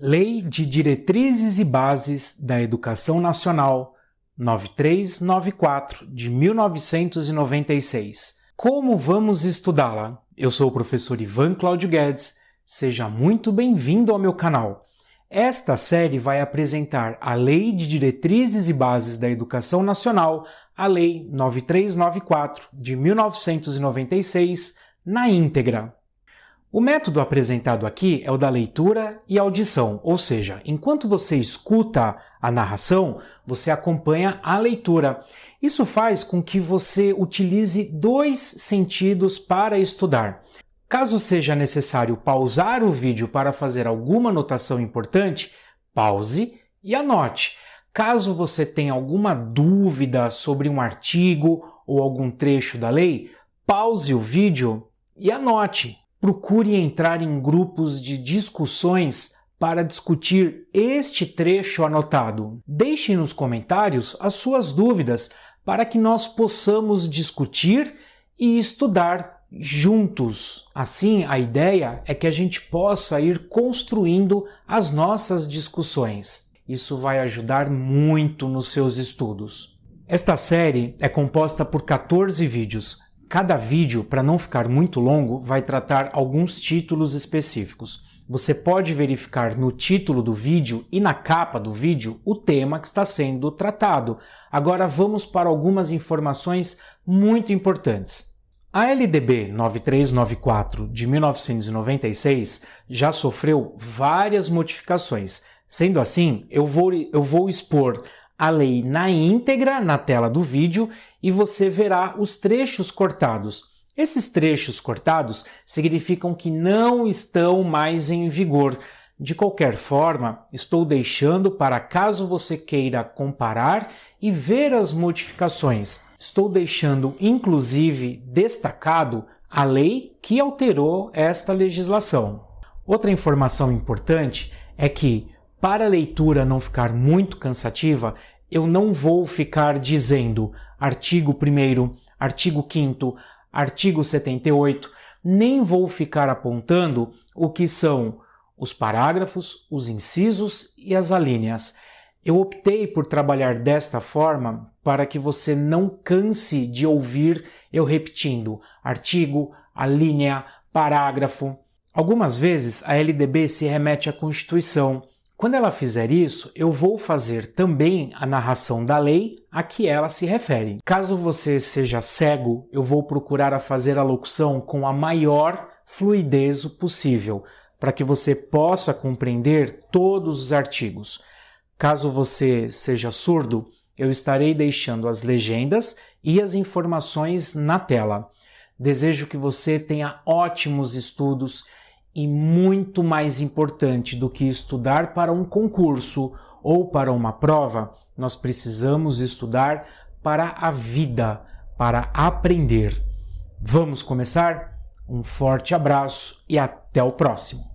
Lei de Diretrizes e Bases da Educação Nacional 9394 de 1996. Como vamos estudá-la? Eu sou o professor Ivan Cláudio Guedes. Seja muito bem-vindo ao meu canal. Esta série vai apresentar a Lei de Diretrizes e Bases da Educação Nacional, a Lei 9394 de 1996, na íntegra. O método apresentado aqui é o da leitura e audição, ou seja, enquanto você escuta a narração, você acompanha a leitura. Isso faz com que você utilize dois sentidos para estudar. Caso seja necessário pausar o vídeo para fazer alguma anotação importante, pause e anote. Caso você tenha alguma dúvida sobre um artigo ou algum trecho da lei, pause o vídeo e anote. Procure entrar em grupos de discussões para discutir este trecho anotado. Deixe nos comentários as suas dúvidas para que nós possamos discutir e estudar juntos. Assim, a ideia é que a gente possa ir construindo as nossas discussões. Isso vai ajudar muito nos seus estudos. Esta série é composta por 14 vídeos, Cada vídeo, para não ficar muito longo, vai tratar alguns títulos específicos. Você pode verificar no título do vídeo e na capa do vídeo o tema que está sendo tratado. Agora vamos para algumas informações muito importantes. A LDB 9394 de 1996 já sofreu várias modificações. Sendo assim, eu vou, eu vou expor a lei na íntegra na tela do vídeo e você verá os trechos cortados. Esses trechos cortados significam que não estão mais em vigor. De qualquer forma, estou deixando para caso você queira comparar e ver as modificações. Estou deixando inclusive destacado a lei que alterou esta legislação. Outra informação importante é que para a leitura não ficar muito cansativa, eu não vou ficar dizendo artigo 1 artigo 5 artigo 78, nem vou ficar apontando o que são os parágrafos, os incisos e as alíneas. Eu optei por trabalhar desta forma para que você não canse de ouvir eu repetindo artigo, alínea, parágrafo. Algumas vezes a LDB se remete à Constituição, quando ela fizer isso, eu vou fazer também a narração da lei a que ela se refere. Caso você seja cego, eu vou procurar a fazer a locução com a maior fluidez possível, para que você possa compreender todos os artigos. Caso você seja surdo, eu estarei deixando as legendas e as informações na tela. Desejo que você tenha ótimos estudos e muito mais importante do que estudar para um concurso ou para uma prova, nós precisamos estudar para a vida, para aprender. Vamos começar? Um forte abraço e até o próximo!